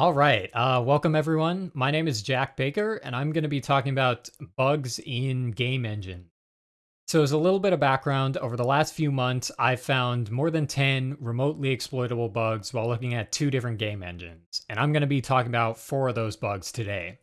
All right. Uh, welcome, everyone. My name is Jack Baker, and I'm going to be talking about bugs in Game Engine. So, as a little bit of background, over the last few months, I've found more than 10 remotely exploitable bugs while looking at two different game engines. And I'm going to be talking about four of those bugs today.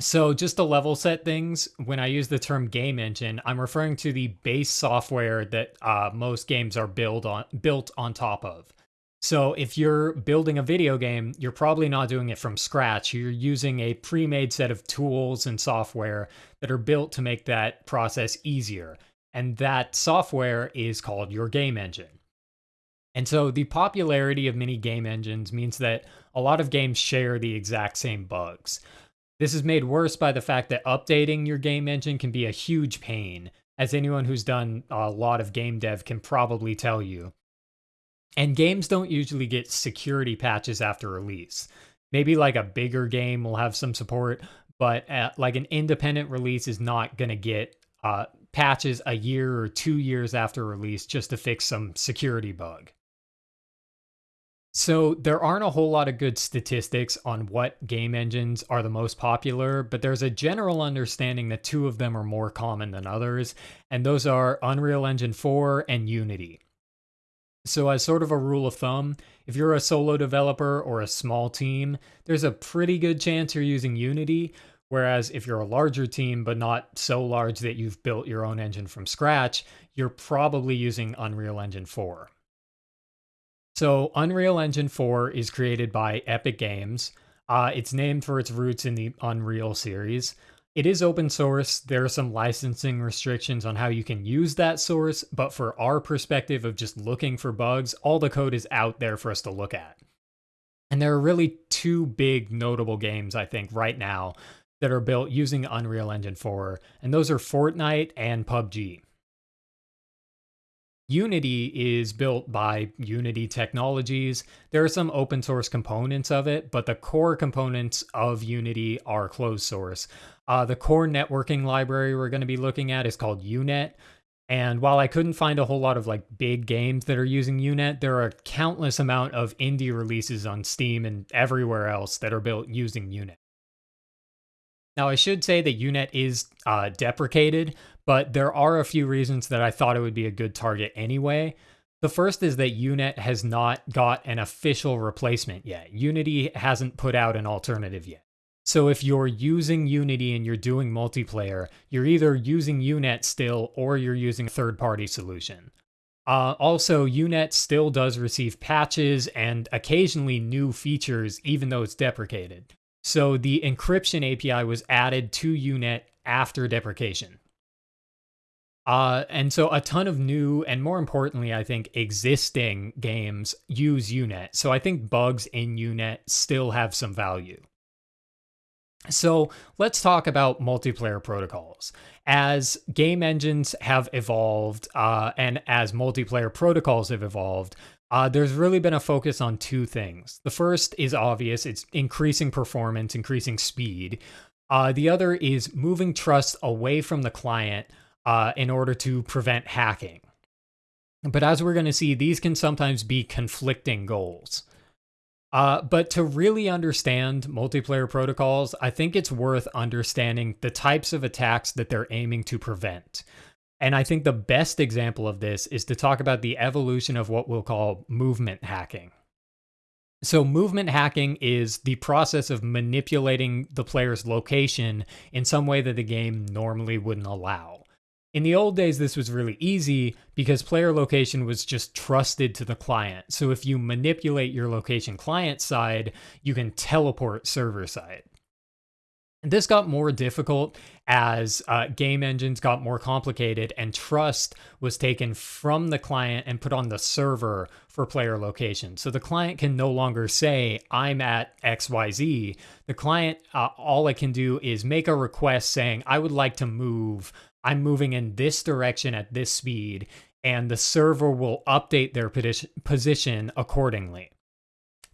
So, just to level set things, when I use the term game engine, I'm referring to the base software that uh, most games are built on built on top of. So if you're building a video game, you're probably not doing it from scratch. You're using a pre-made set of tools and software that are built to make that process easier. And that software is called your game engine. And so the popularity of many game engines means that a lot of games share the exact same bugs. This is made worse by the fact that updating your game engine can be a huge pain, as anyone who's done a lot of game dev can probably tell you. And games don't usually get security patches after release. Maybe like a bigger game will have some support, but uh, like an independent release is not going to get uh, patches a year or two years after release just to fix some security bug. So there aren't a whole lot of good statistics on what game engines are the most popular, but there's a general understanding that two of them are more common than others, and those are Unreal Engine 4 and Unity. So, as sort of a rule of thumb, if you're a solo developer or a small team, there's a pretty good chance you're using Unity. Whereas if you're a larger team, but not so large that you've built your own engine from scratch, you're probably using Unreal Engine 4. So, Unreal Engine 4 is created by Epic Games. Uh, it's named for its roots in the Unreal series. It is open source. There are some licensing restrictions on how you can use that source, but for our perspective of just looking for bugs, all the code is out there for us to look at. And there are really two big notable games, I think, right now that are built using Unreal Engine 4, and those are Fortnite and PUBG. Unity is built by Unity Technologies. There are some open source components of it, but the core components of Unity are closed source. Uh, the core networking library we're going to be looking at is called UNet. And while I couldn't find a whole lot of like big games that are using UNet, there are countless amount of indie releases on Steam and everywhere else that are built using UNet. Now, I should say that UNet is uh, deprecated, but there are a few reasons that I thought it would be a good target anyway. The first is that UNet has not got an official replacement yet. Unity hasn't put out an alternative yet. So if you're using Unity and you're doing multiplayer, you're either using UNet still or you're using a third party solution. Uh, also, UNet still does receive patches and occasionally new features, even though it's deprecated. So the encryption API was added to UNet after deprecation. Uh, and so a ton of new and more importantly, I think existing games use UNet. So I think bugs in UNet still have some value. So let's talk about multiplayer protocols. As game engines have evolved uh, and as multiplayer protocols have evolved, uh, there's really been a focus on two things. The first is obvious it's increasing performance, increasing speed. Uh, the other is moving trust away from the client uh, in order to prevent hacking. But as we're going to see, these can sometimes be conflicting goals. Uh, but to really understand multiplayer protocols, I think it's worth understanding the types of attacks that they're aiming to prevent. And I think the best example of this is to talk about the evolution of what we'll call movement hacking. So, movement hacking is the process of manipulating the player's location in some way that the game normally wouldn't allow. In the old days, this was really easy because player location was just trusted to the client. So, if you manipulate your location client side, you can teleport server side. This got more difficult as uh, game engines got more complicated and trust was taken from the client and put on the server for player location. So the client can no longer say, I'm at XYZ. The client, uh, all it can do is make a request saying, I would like to move. I'm moving in this direction at this speed. And the server will update their position accordingly.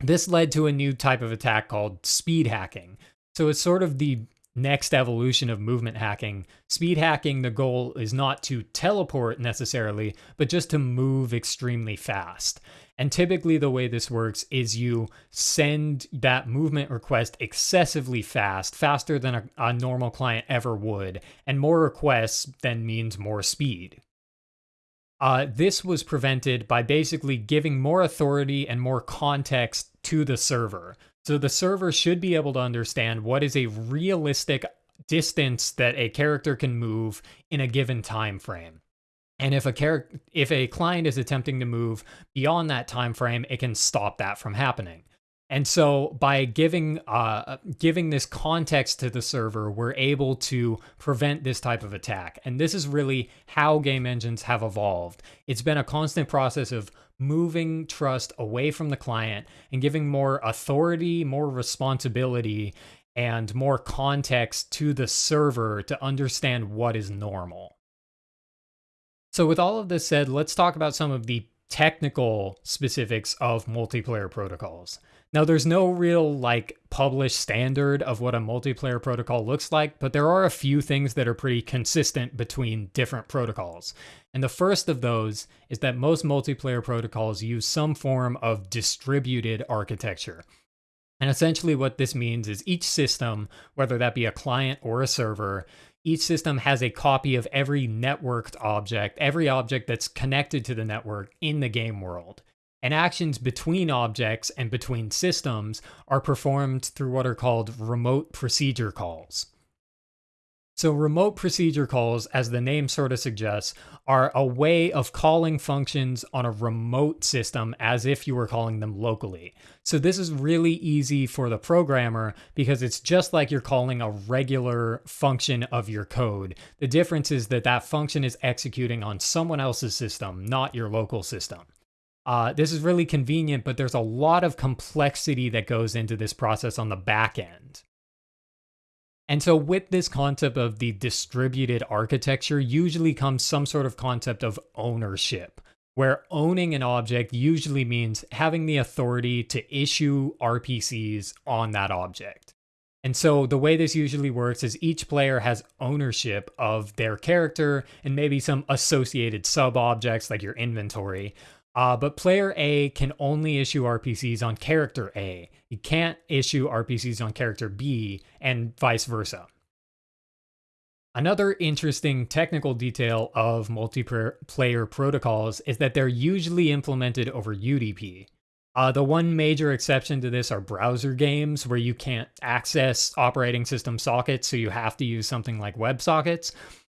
This led to a new type of attack called speed hacking so it's sort of the next evolution of movement hacking. Speed hacking, the goal is not to teleport necessarily, but just to move extremely fast. And typically, the way this works is you send that movement request excessively fast, faster than a, a normal client ever would. And more requests then means more speed. Uh, this was prevented by basically giving more authority and more context to the server. So the server should be able to understand what is a realistic distance that a character can move in a given time frame. And if a character if a client is attempting to move beyond that time frame, it can stop that from happening. And so by giving uh, giving this context to the server, we're able to prevent this type of attack. And this is really how game engines have evolved. It's been a constant process of moving trust away from the client and giving more authority, more responsibility, and more context to the server to understand what is normal. So with all of this said, let's talk about some of the technical specifics of multiplayer protocols. Now, there's no real like published standard of what a multiplayer protocol looks like, but there are a few things that are pretty consistent between different protocols. And the first of those is that most multiplayer protocols use some form of distributed architecture. And essentially, what this means is each system, whether that be a client or a server, each system has a copy of every networked object, every object that's connected to the network in the game world and actions between objects and between systems are performed through what are called remote procedure calls. So, remote procedure calls, as the name sort of suggests, are a way of calling functions on a remote system as if you were calling them locally. So, this is really easy for the programmer because it's just like you're calling a regular function of your code. The difference is that that function is executing on someone else's system, not your local system. Uh, this is really convenient, but there's a lot of complexity that goes into this process on the back end. And so, with this concept of the distributed architecture, usually comes some sort of concept of ownership, where owning an object usually means having the authority to issue RPCs on that object. And so, the way this usually works is each player has ownership of their character and maybe some associated sub objects like your inventory. Uh, but player A can only issue RPCs on character A. You can't issue RPCs on character B, and vice versa. Another interesting technical detail of multiplayer protocols is that they're usually implemented over UDP. Uh, the one major exception to this are browser games where you can't access operating system sockets, so you have to use something like WebSockets.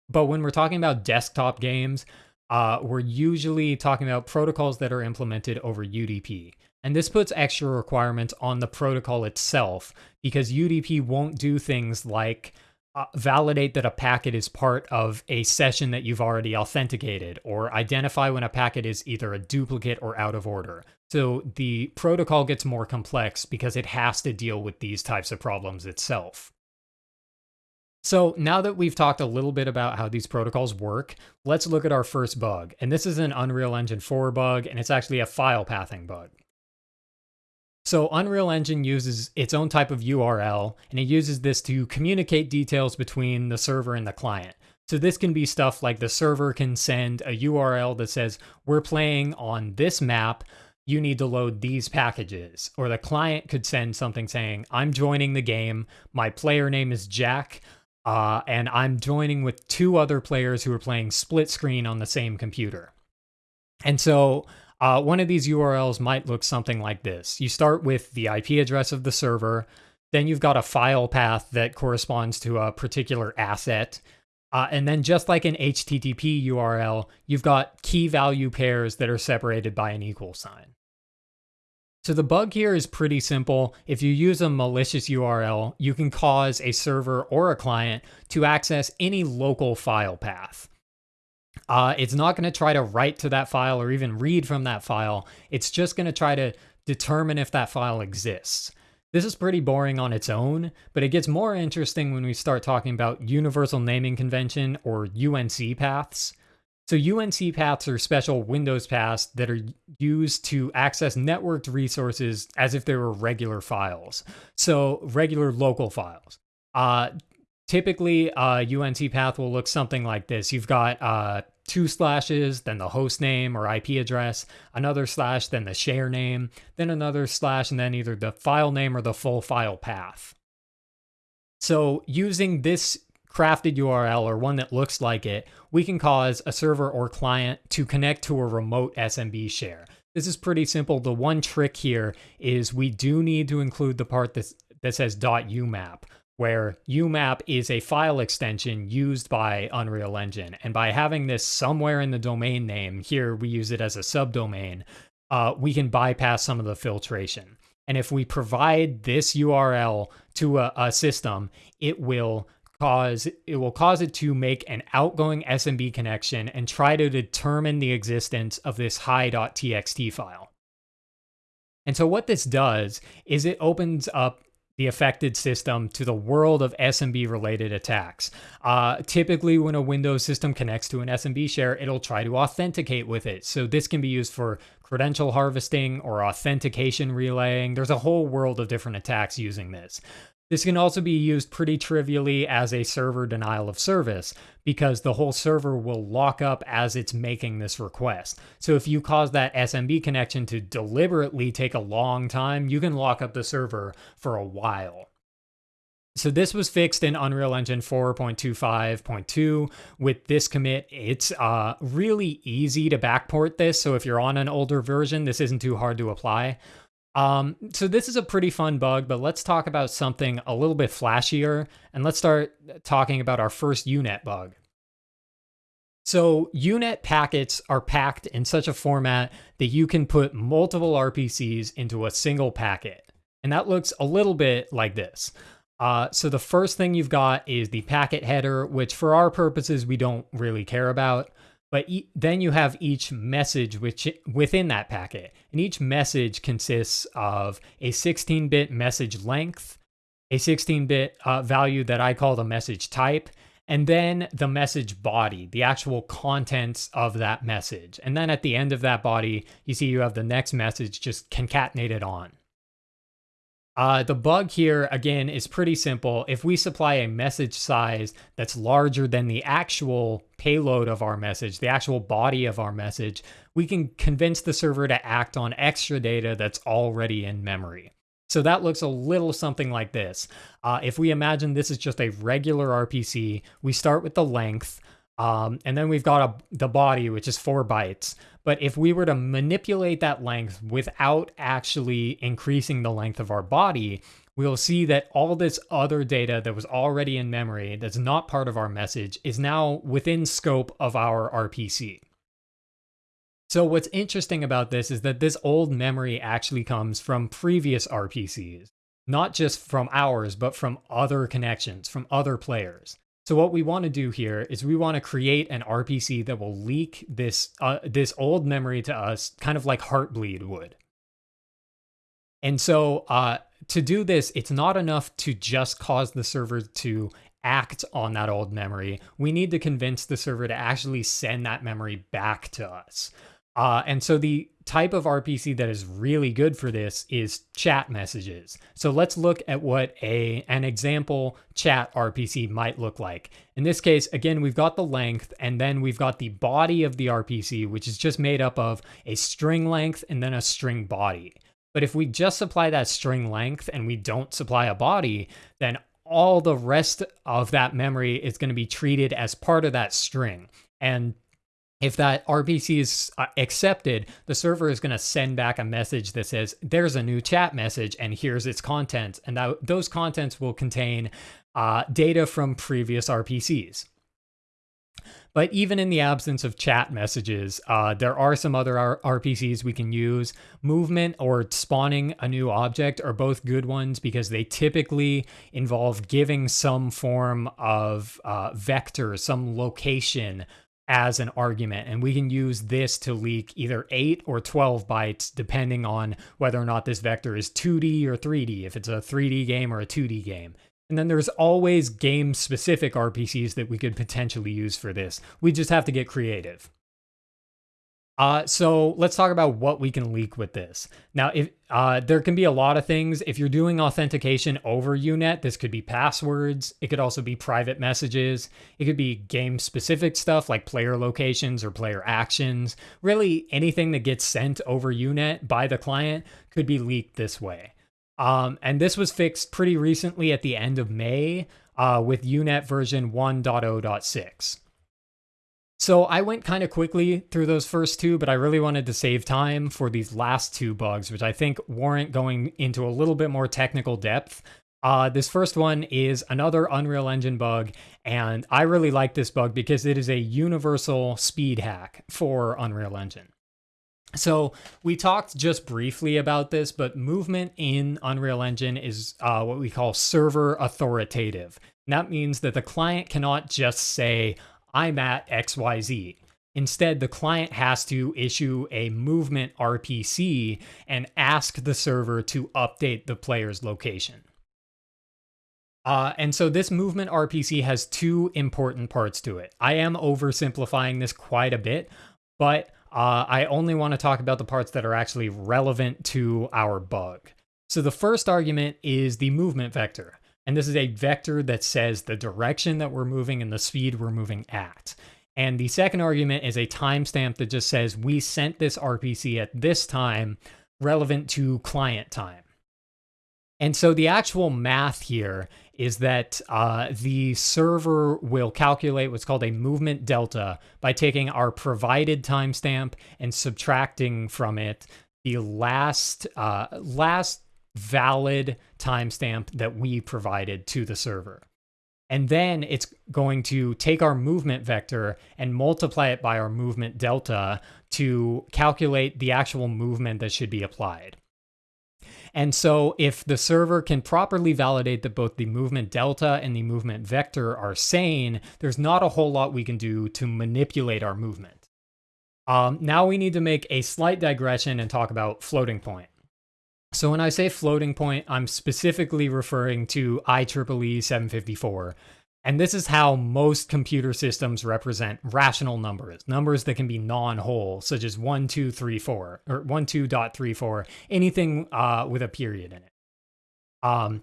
But when we're talking about desktop games, uh, we're usually talking about protocols that are implemented over UDP. And this puts extra requirements on the protocol itself because UDP won't do things like uh, validate that a packet is part of a session that you've already authenticated or identify when a packet is either a duplicate or out of order. So the protocol gets more complex because it has to deal with these types of problems itself. So now that we've talked a little bit about how these protocols work, let's look at our first bug. And this is an Unreal Engine 4 bug, and it's actually a file pathing bug. So Unreal Engine uses its own type of URL, and it uses this to communicate details between the server and the client. So this can be stuff like the server can send a URL that says, we're playing on this map, you need to load these packages. Or the client could send something saying, I'm joining the game, my player name is Jack, uh, and I'm joining with two other players who are playing split screen on the same computer. And so uh, one of these URLs might look something like this. You start with the IP address of the server, then you've got a file path that corresponds to a particular asset. Uh, and then, just like an HTTP URL, you've got key value pairs that are separated by an equal sign. So the bug here is pretty simple. If you use a malicious URL, you can cause a server or a client to access any local file path. Uh, it's not going to try to write to that file or even read from that file. It's just going to try to determine if that file exists. This is pretty boring on its own, but it gets more interesting when we start talking about Universal Naming Convention or UNC paths. So UNC paths are special Windows paths that are used to access networked resources as if they were regular files. So regular local files. Uh, typically uh, UNC path will look something like this. You've got uh, two slashes, then the host name or IP address, another slash, then the share name, then another slash, and then either the file name or the full file path. So using this crafted URL or one that looks like it, we can cause a server or client to connect to a remote SMB share. This is pretty simple. The one trick here is we do need to include the part that, that says .umap, where UMAP is a file extension used by Unreal Engine. And by having this somewhere in the domain name, here we use it as a subdomain, uh, we can bypass some of the filtration. And if we provide this URL to a, a system, it will cause it will cause it to make an outgoing SMB connection and try to determine the existence of this hi.txt file. And so what this does is it opens up the affected system to the world of SMB related attacks. Uh, typically, when a Windows system connects to an SMB share, it'll try to authenticate with it. So, this can be used for credential harvesting or authentication relaying. There's a whole world of different attacks using this. This can also be used pretty trivially as a server denial of service because the whole server will lock up as it's making this request. So if you cause that SMB connection to deliberately take a long time, you can lock up the server for a while. So this was fixed in Unreal Engine 4.25.2 with this commit. It's uh, really easy to backport this. So if you're on an older version, this isn't too hard to apply. Um, so this is a pretty fun bug, but let's talk about something a little bit flashier, and let's start talking about our first UNet bug. So UNet packets are packed in such a format that you can put multiple RPCs into a single packet. And that looks a little bit like this. Uh, so the first thing you've got is the packet header, which for our purposes, we don't really care about. But e then you have each message which within that packet. And each message consists of a 16-bit message length, a 16-bit uh, value that I call the message type, and then the message body, the actual contents of that message. And then at the end of that body, you see you have the next message just concatenated on. Uh, the bug here, again, is pretty simple. If we supply a message size that's larger than the actual payload of our message, the actual body of our message, we can convince the server to act on extra data that's already in memory. So that looks a little something like this. Uh, if we imagine this is just a regular RPC, we start with the length, um, and then we've got a, the body, which is four bytes. But if we were to manipulate that length without actually increasing the length of our body, we'll see that all this other data that was already in memory that's not part of our message is now within scope of our RPC. So what's interesting about this is that this old memory actually comes from previous RPCs, not just from ours, but from other connections, from other players. So what we want to do here is we want to create an RPC that will leak this uh, this old memory to us, kind of like Heartbleed would. And so uh, to do this, it's not enough to just cause the server to act on that old memory. We need to convince the server to actually send that memory back to us. Uh, and so the type of RPC that is really good for this is chat messages. So let's look at what a an example chat RPC might look like. In this case, again, we've got the length and then we've got the body of the RPC, which is just made up of a string length and then a string body. But if we just supply that string length and we don't supply a body, then all the rest of that memory is going to be treated as part of that string. And if that RPC is uh, accepted, the server is going to send back a message that says, there's a new chat message and here's its contents. And that, those contents will contain uh, data from previous RPCs. But even in the absence of chat messages, uh, there are some other R RPCs we can use. Movement or spawning a new object are both good ones because they typically involve giving some form of uh, vector, some location as an argument. And we can use this to leak either 8 or 12 bytes, depending on whether or not this vector is 2D or 3D, if it's a 3D game or a 2D game. And then there's always game specific RPCs that we could potentially use for this. We just have to get creative. Uh, so let's talk about what we can leak with this. Now, if uh, there can be a lot of things. If you're doing authentication over Unet, this could be passwords. It could also be private messages. It could be game-specific stuff like player locations or player actions. Really, anything that gets sent over Unet by the client could be leaked this way. Um, and this was fixed pretty recently at the end of May uh, with Unet version 1.0.6. So I went kind of quickly through those first two, but I really wanted to save time for these last two bugs, which I think warrant going into a little bit more technical depth. Uh, this first one is another Unreal Engine bug, and I really like this bug because it is a universal speed hack for Unreal Engine. So we talked just briefly about this, but movement in Unreal Engine is uh, what we call server authoritative. And that means that the client cannot just say, I'm at XYZ. Instead, the client has to issue a movement RPC and ask the server to update the player's location. Uh, and so this movement RPC has two important parts to it. I am oversimplifying this quite a bit, but uh, I only want to talk about the parts that are actually relevant to our bug. So the first argument is the movement vector. And this is a vector that says the direction that we're moving and the speed we're moving at. And the second argument is a timestamp that just says we sent this RPC at this time relevant to client time. And so the actual math here is that uh, the server will calculate what's called a movement delta by taking our provided timestamp and subtracting from it the last uh, last valid timestamp that we provided to the server. And then it's going to take our movement vector and multiply it by our movement delta to calculate the actual movement that should be applied. And so if the server can properly validate that both the movement delta and the movement vector are sane, there's not a whole lot we can do to manipulate our movement. Um, now we need to make a slight digression and talk about floating point. So when I say floating point, I'm specifically referring to IEEE 754. And this is how most computer systems represent rational numbers, numbers that can be non-whole, such as 1, 2, 3, 4, or 1, 2.34, anything uh, with a period in it. Um,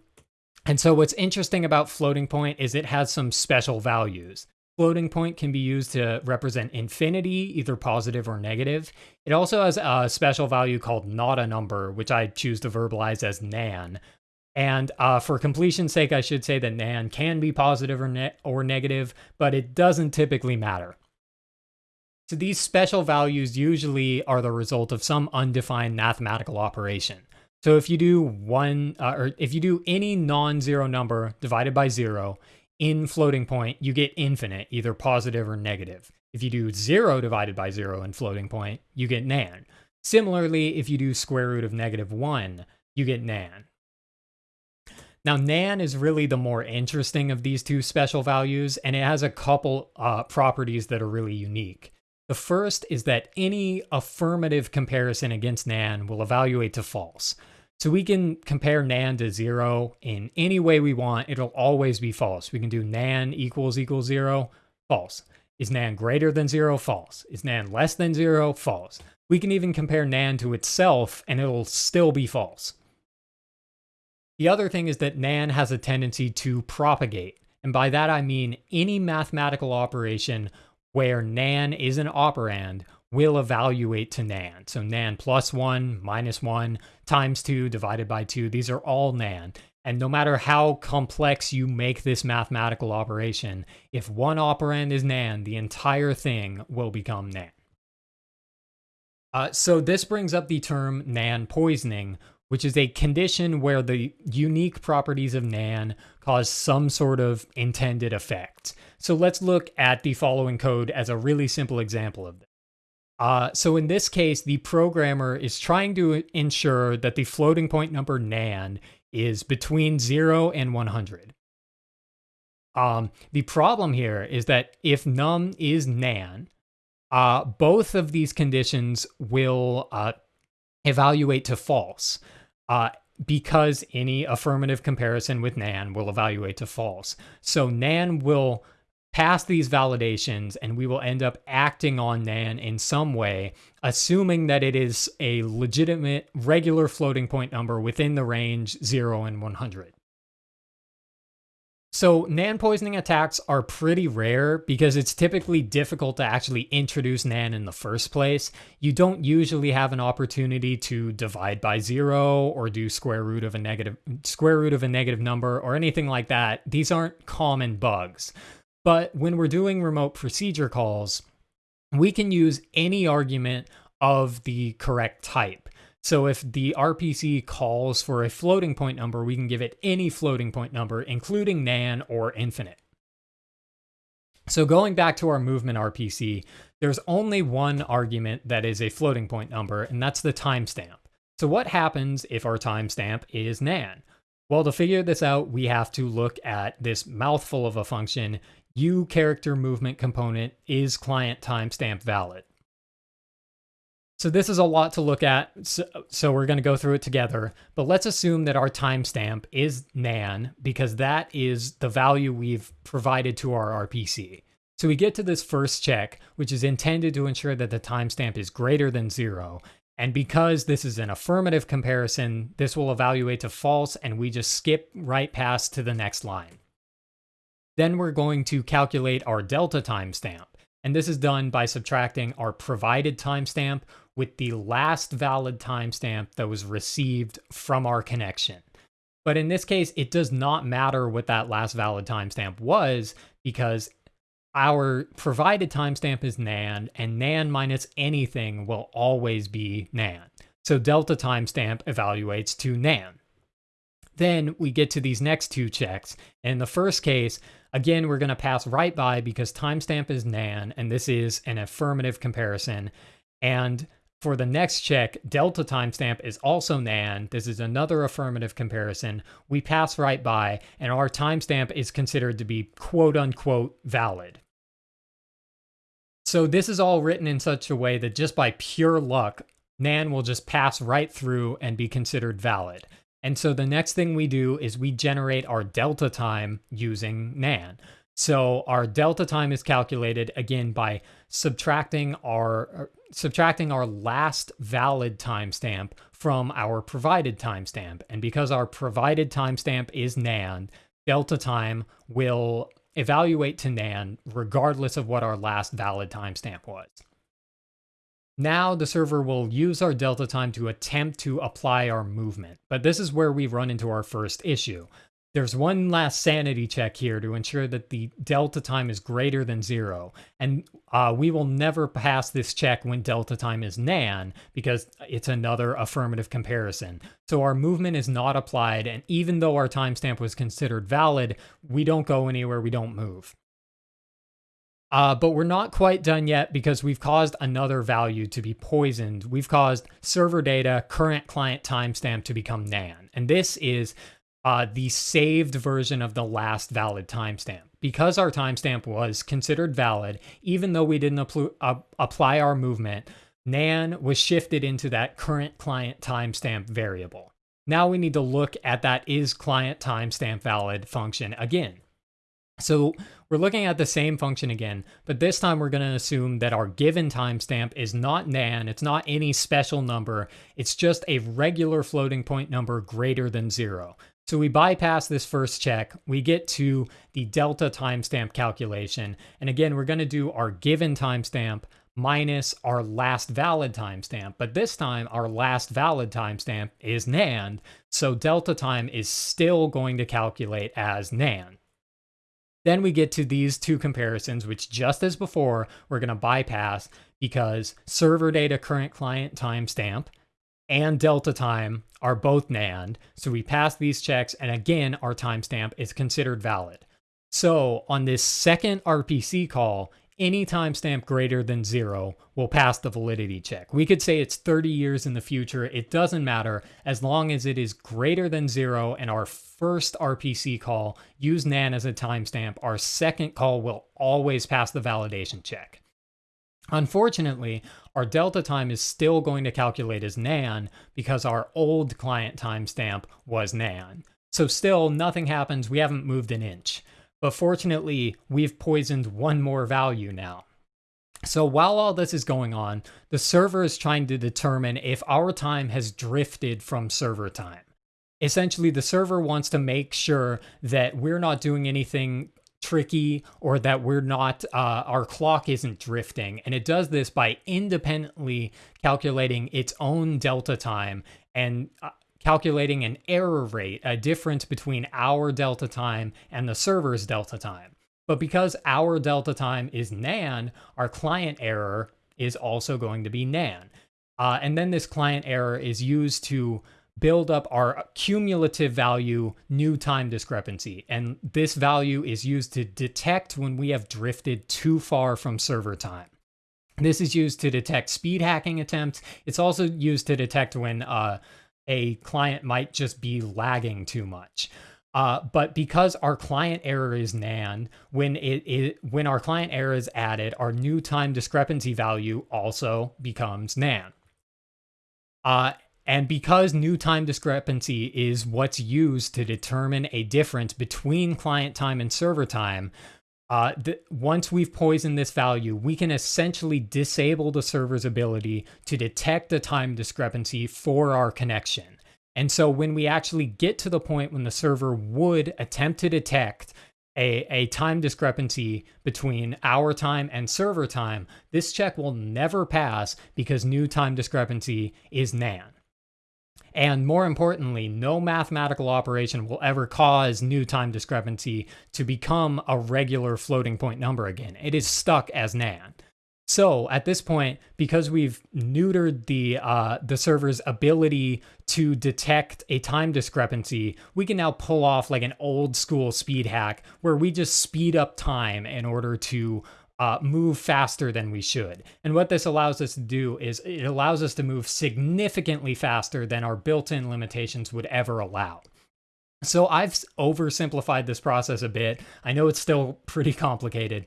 and so what's interesting about floating point is it has some special values. Floating point can be used to represent infinity, either positive or negative. It also has a special value called not a number, which I choose to verbalize as nan. And uh, for completion's sake, I should say that nan can be positive or, ne or negative, but it doesn't typically matter. So these special values usually are the result of some undefined mathematical operation. So if you do one, uh, or if you do any non-zero number divided by zero, in floating point, you get infinite, either positive or negative. If you do 0 divided by 0 in floating point, you get nan. Similarly, if you do square root of negative 1, you get nan. Now, nan is really the more interesting of these two special values, and it has a couple uh, properties that are really unique. The first is that any affirmative comparison against nan will evaluate to false. So we can compare nan to zero in any way we want. It'll always be false. We can do nan equals equals zero, false. Is nan greater than zero? False. Is nan less than zero? False. We can even compare nan to itself and it'll still be false. The other thing is that nan has a tendency to propagate. And by that I mean any mathematical operation where nan is an operand will evaluate to nan. So nan plus 1, minus 1, times 2, divided by 2, these are all nan. And no matter how complex you make this mathematical operation, if one operand is nan, the entire thing will become nan. Uh, so this brings up the term nan poisoning, which is a condition where the unique properties of nan cause some sort of intended effect. So let's look at the following code as a really simple example of this. Uh, so in this case, the programmer is trying to ensure that the floating point number nan is between 0 and 100. Um, the problem here is that if num is nan, uh, both of these conditions will uh, evaluate to false uh, because any affirmative comparison with nan will evaluate to false. So nan will pass these validations and we will end up acting on NAN in some way, assuming that it is a legitimate regular floating point number within the range 0 and 100. So NAN poisoning attacks are pretty rare because it's typically difficult to actually introduce NAN in the first place. You don't usually have an opportunity to divide by zero or do square root of a negative square root of a negative number or anything like that. These aren't common bugs. But when we're doing remote procedure calls, we can use any argument of the correct type. So if the RPC calls for a floating point number, we can give it any floating point number, including nan or infinite. So going back to our movement RPC, there's only one argument that is a floating point number, and that's the timestamp. So what happens if our timestamp is nan? Well, to figure this out, we have to look at this mouthful of a function, u character movement component is client timestamp valid. So this is a lot to look at, so, so we're going to go through it together. But let's assume that our timestamp is nan, because that is the value we've provided to our RPC. So we get to this first check, which is intended to ensure that the timestamp is greater than zero. And because this is an affirmative comparison, this will evaluate to false, and we just skip right past to the next line. Then we're going to calculate our delta timestamp. And this is done by subtracting our provided timestamp with the last valid timestamp that was received from our connection. But in this case, it does not matter what that last valid timestamp was because our provided timestamp is nan, and nan minus anything will always be nan. So delta timestamp evaluates to nan. Then we get to these next two checks. In the first case, again, we're going to pass right by because timestamp is nan, and this is an affirmative comparison. And for the next check, delta timestamp is also nan. This is another affirmative comparison. We pass right by, and our timestamp is considered to be quote unquote valid. So this is all written in such a way that just by pure luck, nan will just pass right through and be considered valid. And so the next thing we do is we generate our delta time using nan. So our delta time is calculated again by subtracting our uh, subtracting our last valid timestamp from our provided timestamp. And because our provided timestamp is nan, delta time will evaluate to nan regardless of what our last valid timestamp was. Now the server will use our delta time to attempt to apply our movement, but this is where we run into our first issue. There's one last sanity check here to ensure that the delta time is greater than zero. And uh, we will never pass this check when delta time is nan because it's another affirmative comparison. So our movement is not applied. And even though our timestamp was considered valid, we don't go anywhere, we don't move. Uh, but we're not quite done yet because we've caused another value to be poisoned. We've caused server data current client timestamp to become nan. And this is uh, the saved version of the last valid timestamp. Because our timestamp was considered valid, even though we didn't uh, apply our movement, nan was shifted into that current client timestamp variable. Now we need to look at that is client timestamp valid function again. So we're looking at the same function again, but this time we're going to assume that our given timestamp is not nan, it's not any special number, it's just a regular floating point number greater than zero. So we bypass this first check, we get to the delta timestamp calculation, and again, we're gonna do our given timestamp minus our last valid timestamp, but this time our last valid timestamp is nan, so delta time is still going to calculate as nan. Then we get to these two comparisons, which just as before, we're gonna bypass because server data current client timestamp and delta time are both NAND. So we pass these checks, and again, our timestamp is considered valid. So on this second RPC call, any timestamp greater than zero will pass the validity check. We could say it's 30 years in the future. It doesn't matter as long as it is greater than zero and our first RPC call use NAN as a timestamp, our second call will always pass the validation check. Unfortunately, our delta time is still going to calculate as nan because our old client timestamp was nan. So still nothing happens, we haven't moved an inch. But fortunately, we've poisoned one more value now. So while all this is going on, the server is trying to determine if our time has drifted from server time. Essentially, the server wants to make sure that we're not doing anything tricky or that we're not, uh, our clock isn't drifting. And it does this by independently calculating its own delta time and uh, calculating an error rate, a difference between our delta time and the server's delta time. But because our delta time is nan, our client error is also going to be nan. Uh, and then this client error is used to build up our cumulative value new time discrepancy. And this value is used to detect when we have drifted too far from server time. This is used to detect speed hacking attempts. It's also used to detect when uh, a client might just be lagging too much. Uh, but because our client error is nan, when it, it when our client error is added, our new time discrepancy value also becomes nan. Uh, and because new time discrepancy is what's used to determine a difference between client time and server time, uh, once we've poisoned this value, we can essentially disable the server's ability to detect a time discrepancy for our connection. And so when we actually get to the point when the server would attempt to detect a, a time discrepancy between our time and server time, this check will never pass because new time discrepancy is nan. And more importantly, no mathematical operation will ever cause new time discrepancy to become a regular floating point number again. It is stuck as nan. So at this point, because we've neutered the uh, the server's ability to detect a time discrepancy, we can now pull off like an old school speed hack where we just speed up time in order to uh, move faster than we should. And what this allows us to do is it allows us to move significantly faster than our built-in limitations would ever allow. So I've oversimplified this process a bit. I know it's still pretty complicated,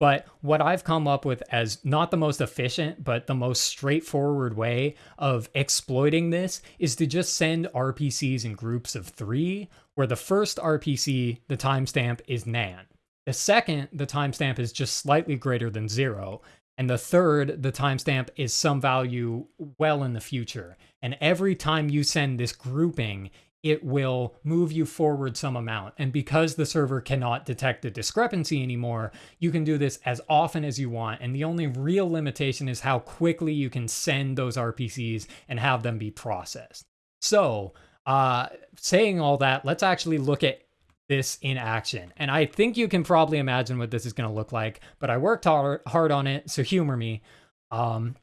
but what I've come up with as not the most efficient, but the most straightforward way of exploiting this is to just send RPCs in groups of three, where the first RPC, the timestamp, is nan. The second, the timestamp is just slightly greater than zero. And the third, the timestamp is some value well in the future. And every time you send this grouping, it will move you forward some amount. And because the server cannot detect a discrepancy anymore, you can do this as often as you want. And the only real limitation is how quickly you can send those RPCs and have them be processed. So, uh, saying all that, let's actually look at this in action. And I think you can probably imagine what this is going to look like, but I worked hard, on it, so humor me. Um,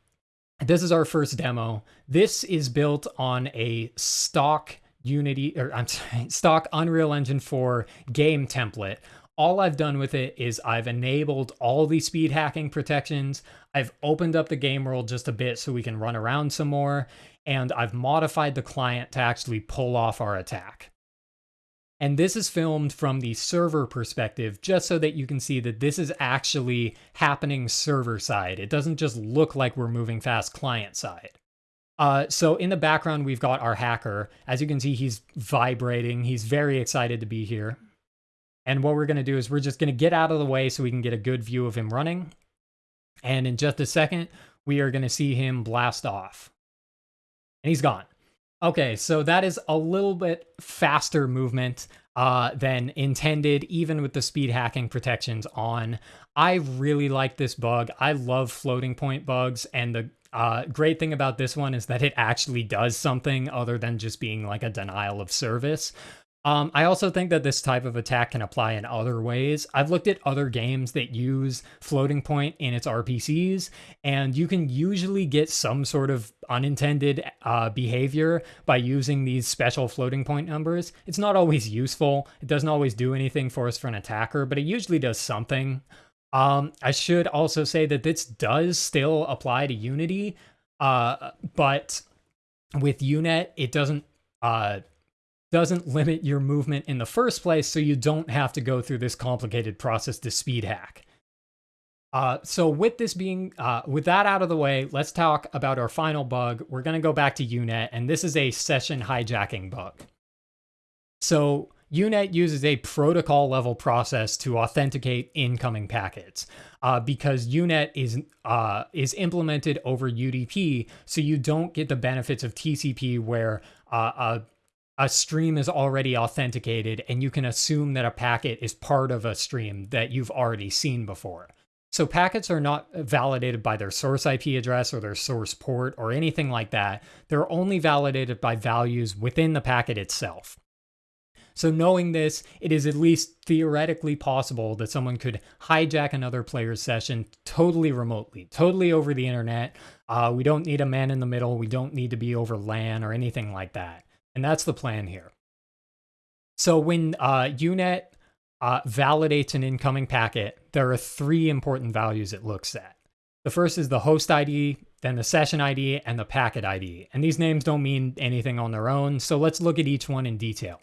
this is our first demo. This is built on a stock Unity, or I'm sorry, stock Unreal Engine 4 game template. All I've done with it is I've enabled all the speed hacking protections. I've opened up the game world just a bit so we can run around some more. And I've modified the client to actually pull off our attack. And this is filmed from the server perspective, just so that you can see that this is actually happening server side. It doesn't just look like we're moving fast client side. Uh, so in the background, we've got our hacker. As you can see, he's vibrating. He's very excited to be here. And what we're going to do is we're just going to get out of the way so we can get a good view of him running. And in just a second, we are going to see him blast off. And he's gone. Okay, so that is a little bit faster movement uh, than intended, even with the speed hacking protections on. I really like this bug. I love floating point bugs, and the uh, great thing about this one is that it actually does something other than just being like a denial of service. Um, I also think that this type of attack can apply in other ways. I've looked at other games that use floating point in its RPCs, and you can usually get some sort of unintended uh, behavior by using these special floating point numbers. It's not always useful. It doesn't always do anything for us for an attacker, but it usually does something. Um, I should also say that this does still apply to Unity, uh, but with UNet, it doesn't uh, doesn't limit your movement in the first place, so you don't have to go through this complicated process to speed hack. Uh, so with this being, uh, with that out of the way, let's talk about our final bug. We're going to go back to UNet, and this is a session hijacking bug. So UNet uses a protocol level process to authenticate incoming packets uh, because UNet is uh, is implemented over UDP, so you don't get the benefits of TCP where uh, a, stream is already authenticated and you can assume that a packet is part of a stream that you've already seen before. So packets are not validated by their source IP address or their source port or anything like that. They're only validated by values within the packet itself. So knowing this, it is at least theoretically possible that someone could hijack another player's session totally remotely, totally over the internet. Uh, we don't need a man in the middle. We don't need to be over LAN or anything like that. And that's the plan here. So when uh, UNet uh, validates an incoming packet, there are three important values it looks at. The first is the host ID, then the session ID, and the packet ID. And these names don't mean anything on their own, so let's look at each one in detail.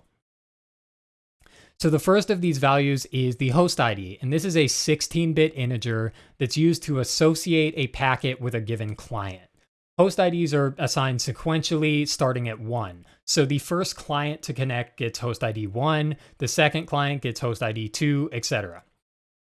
So the first of these values is the host ID, and this is a 16-bit integer that's used to associate a packet with a given client. Host IDs are assigned sequentially starting at 1. So the first client to connect gets host ID 1, the second client gets host ID 2, etc.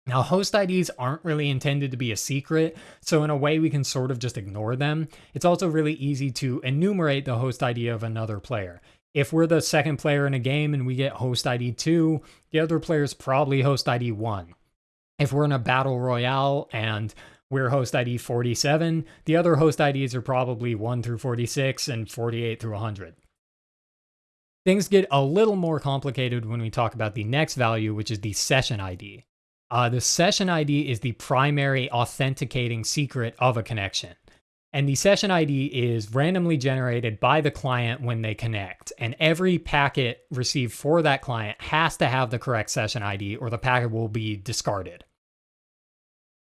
Now, host IDs aren't really intended to be a secret, so in a way we can sort of just ignore them. It's also really easy to enumerate the host ID of another player. If we're the second player in a game and we get host ID 2, the other player is probably host ID 1. If we're in a battle royale and we're host ID 47. The other host IDs are probably 1 through 46 and 48 through 100. Things get a little more complicated when we talk about the next value, which is the session ID. Uh, the session ID is the primary authenticating secret of a connection. And the session ID is randomly generated by the client when they connect. And every packet received for that client has to have the correct session ID or the packet will be discarded.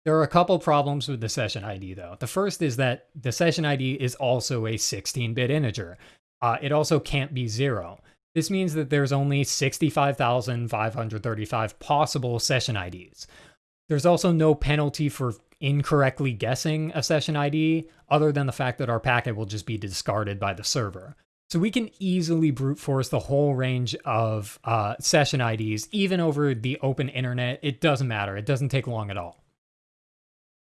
There are a couple problems with the session ID though. The first is that the session ID is also a 16-bit integer. Uh, it also can't be zero. This means that there's only 65,535 possible session IDs. There's also no penalty for incorrectly guessing a session ID, other than the fact that our packet will just be discarded by the server. So we can easily brute force the whole range of uh, session IDs, even over the open internet. It doesn't matter. It doesn't take long at all.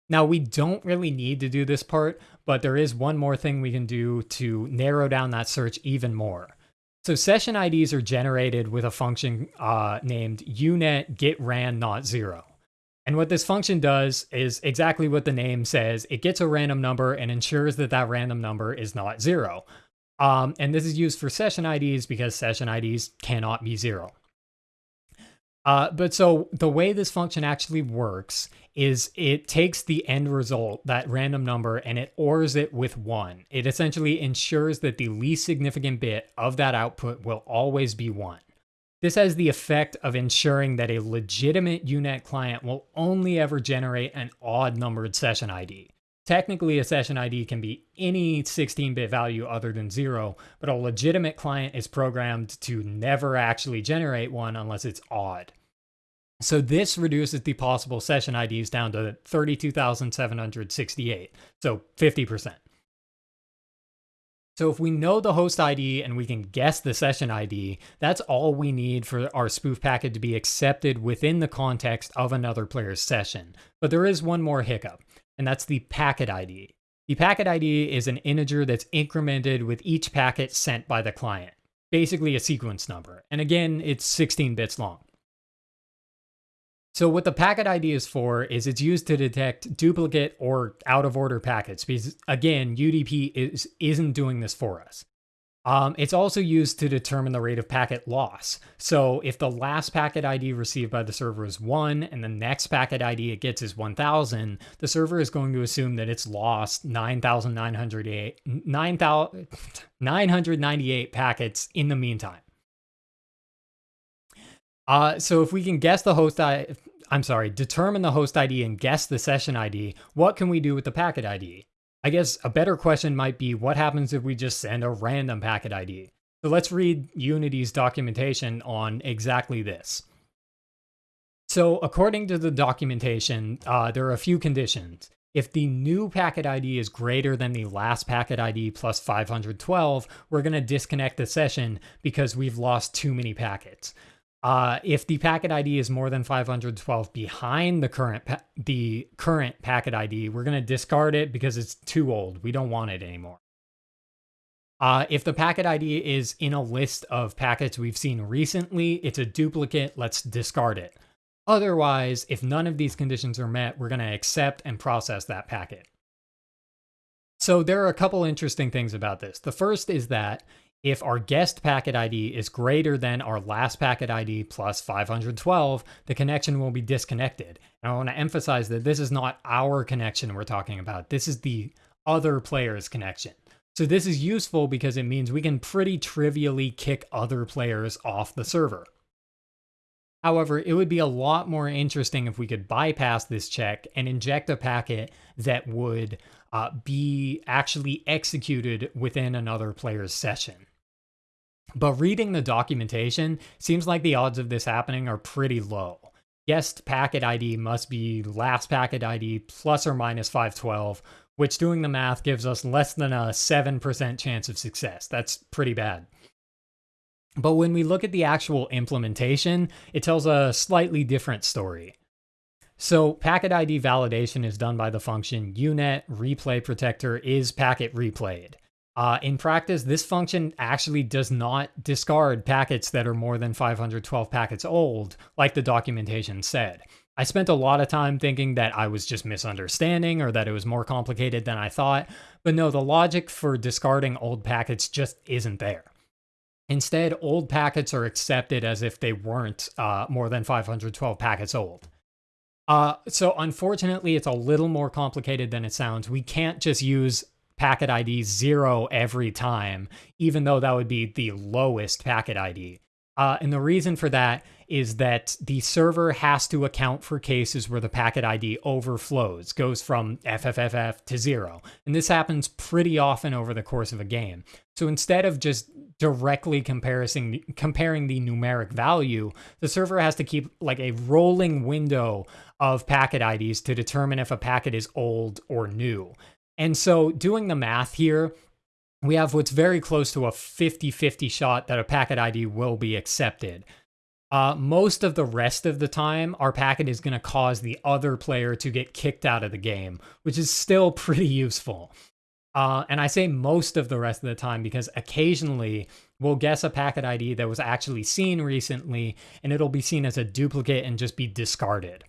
Now, we don't really need to do this part, but there is one more thing we can do to narrow down that search even more. So session IDs are generated with a function uh, named unet get ran not zero. And what this function does is exactly what the name says. It gets a random number and ensures that that random number is not zero. Um, and this is used for session IDs because session IDs cannot be zero. Uh, but so the way this function actually works is it takes the end result, that random number, and it ORs it with one. It essentially ensures that the least significant bit of that output will always be one. This has the effect of ensuring that a legitimate UNet client will only ever generate an odd numbered session ID. Technically, a session ID can be any 16-bit value other than zero, but a legitimate client is programmed to never actually generate one unless it's odd. So this reduces the possible session IDs down to 32,768, so 50%. So if we know the host ID and we can guess the session ID, that's all we need for our spoof packet to be accepted within the context of another player's session. But there is one more hiccup, and that's the packet ID. The packet ID is an integer that's incremented with each packet sent by the client, basically a sequence number. And again, it's 16 bits long. So what the packet ID is for is it's used to detect duplicate or out of order packets because again, UDP is, isn't doing this for us. Um, it's also used to determine the rate of packet loss. So if the last packet ID received by the server is 1 and the next packet ID it gets is 1000, the server is going to assume that it's lost 9,998 packets in the meantime. Uh, so if we can guess the host ID, I'm sorry, determine the host ID and guess the session ID, what can we do with the packet ID? I guess a better question might be what happens if we just send a random packet ID? So let's read Unity's documentation on exactly this. So according to the documentation, uh, there are a few conditions. If the new packet ID is greater than the last packet ID plus 512, we're going to disconnect the session because we've lost too many packets. Uh, if the packet ID is more than 512 behind the current the current packet ID, we're going to discard it because it's too old. We don't want it anymore. Uh, if the packet ID is in a list of packets we've seen recently, it's a duplicate, let's discard it. Otherwise, if none of these conditions are met, we're going to accept and process that packet. So there are a couple interesting things about this. The first is that if our guest packet ID is greater than our last packet ID plus 512, the connection will be disconnected. And I want to emphasize that this is not our connection we're talking about. This is the other player's connection. So this is useful because it means we can pretty trivially kick other players off the server. However, it would be a lot more interesting if we could bypass this check and inject a packet that would uh, be actually executed within another player's session. But reading the documentation seems like the odds of this happening are pretty low. Guest packet ID must be last packet ID plus or minus 512, which doing the math gives us less than a 7% chance of success. That's pretty bad. But when we look at the actual implementation, it tells a slightly different story. So packet ID validation is done by the function unet replay protector is packet replayed. Uh, in practice, this function actually does not discard packets that are more than 512 packets old, like the documentation said. I spent a lot of time thinking that I was just misunderstanding or that it was more complicated than I thought, but no, the logic for discarding old packets just isn't there. Instead, old packets are accepted as if they weren't uh, more than 512 packets old. Uh, so unfortunately, it's a little more complicated than it sounds. We can't just use packet ID zero every time, even though that would be the lowest packet ID. Uh, and the reason for that is that the server has to account for cases where the packet ID overflows, goes from FFFF to zero. And this happens pretty often over the course of a game. So instead of just directly comparing comparing the numeric value, the server has to keep like a rolling window of packet IDs to determine if a packet is old or new. And so doing the math here, we have what's very close to a 50-50 shot that a packet ID will be accepted. Uh, most of the rest of the time, our packet is going to cause the other player to get kicked out of the game, which is still pretty useful. Uh, and I say most of the rest of the time because occasionally we'll guess a packet ID that was actually seen recently, and it'll be seen as a duplicate and just be discarded.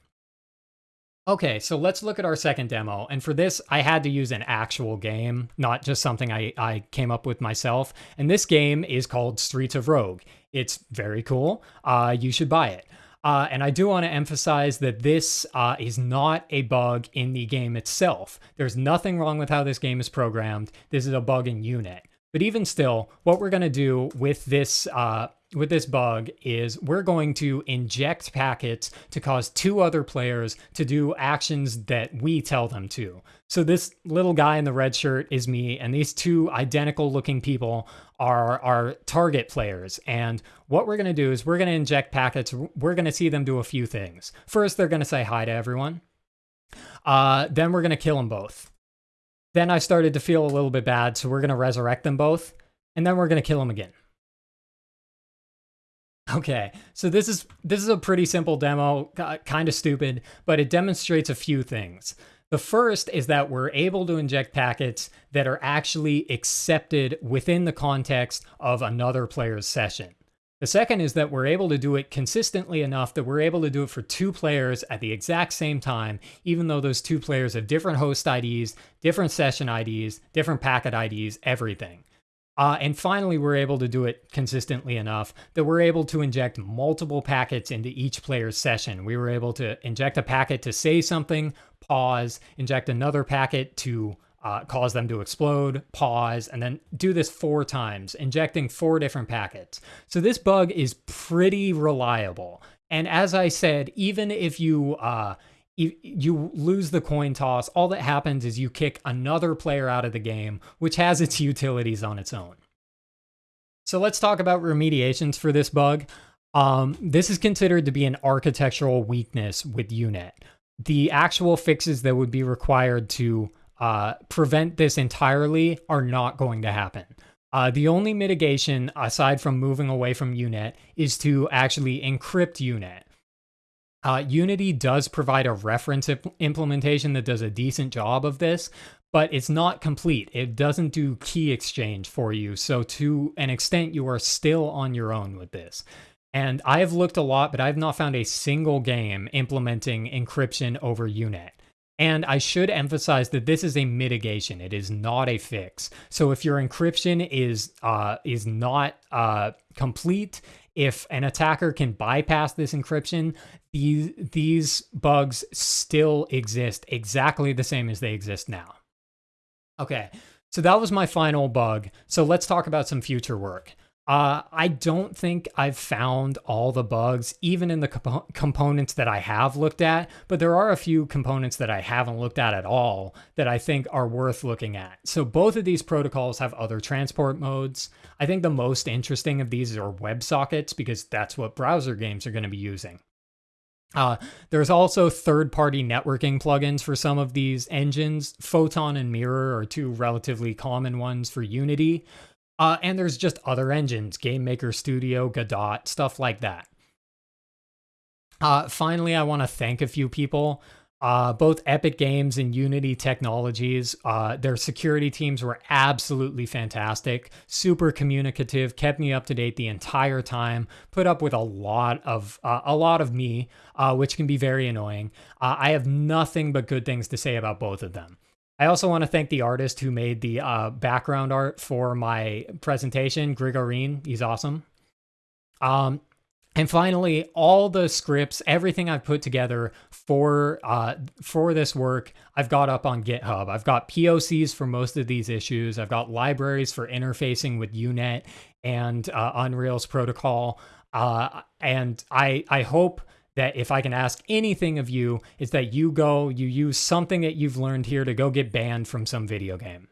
Okay, so let's look at our second demo. And for this, I had to use an actual game, not just something I, I came up with myself. And this game is called Streets of Rogue. It's very cool. Uh, you should buy it. Uh, and I do want to emphasize that this uh, is not a bug in the game itself. There's nothing wrong with how this game is programmed. This is a bug in Unet. But even still, what we're going to do with this uh, with this bug is we're going to inject packets to cause two other players to do actions that we tell them to. So this little guy in the red shirt is me, and these two identical looking people are our target players. And what we're going to do is we're going to inject packets. We're going to see them do a few things. First, they're going to say hi to everyone. Uh, then we're going to kill them both. Then I started to feel a little bit bad, so we're going to resurrect them both, and then we're going to kill them again. Okay, so this is this is a pretty simple demo, kind of stupid, but it demonstrates a few things. The first is that we're able to inject packets that are actually accepted within the context of another player's session. The second is that we're able to do it consistently enough that we're able to do it for two players at the exact same time, even though those two players have different host IDs, different session IDs, different packet IDs, everything. Uh, and finally, we're able to do it consistently enough that we're able to inject multiple packets into each player's session. We were able to inject a packet to say something, pause, inject another packet to uh, cause them to explode, pause, and then do this four times, injecting four different packets. So this bug is pretty reliable. And as I said, even if you uh, you lose the coin toss, all that happens is you kick another player out of the game, which has its utilities on its own. So let's talk about remediations for this bug. Um, this is considered to be an architectural weakness with Unet. The actual fixes that would be required to uh, prevent this entirely are not going to happen. Uh, the only mitigation, aside from moving away from UNet, is to actually encrypt UNet. Uh, Unity does provide a reference imp implementation that does a decent job of this, but it's not complete. It doesn't do key exchange for you. So to an extent, you are still on your own with this. And I have looked a lot, but I've not found a single game implementing encryption over UNet. And I should emphasize that this is a mitigation. It is not a fix. So if your encryption is uh, is not uh, complete, if an attacker can bypass this encryption, these these bugs still exist exactly the same as they exist now. Okay, so that was my final bug. So let's talk about some future work. Uh, I don't think I've found all the bugs, even in the comp components that I have looked at, but there are a few components that I haven't looked at at all that I think are worth looking at. So both of these protocols have other transport modes. I think the most interesting of these are WebSockets because that's what browser games are going to be using. Uh, there's also third-party networking plugins for some of these engines. Photon and Mirror are two relatively common ones for Unity. Uh, and there's just other engines, Game Maker Studio, Godot, stuff like that. Uh, finally, I want to thank a few people. Uh, both Epic Games and Unity Technologies, uh, their security teams were absolutely fantastic, super communicative, kept me up to date the entire time, put up with a lot of uh, a lot of me, uh, which can be very annoying. Uh, I have nothing but good things to say about both of them. I also want to thank the artist who made the uh, background art for my presentation, Grigorine. He's awesome. Um, and finally, all the scripts, everything I've put together for uh, for this work, I've got up on GitHub. I've got POCs for most of these issues. I've got libraries for interfacing with UNet and uh, Unreal's protocol. Uh, and I I hope that if I can ask anything of you, is that you go, you use something that you've learned here to go get banned from some video game.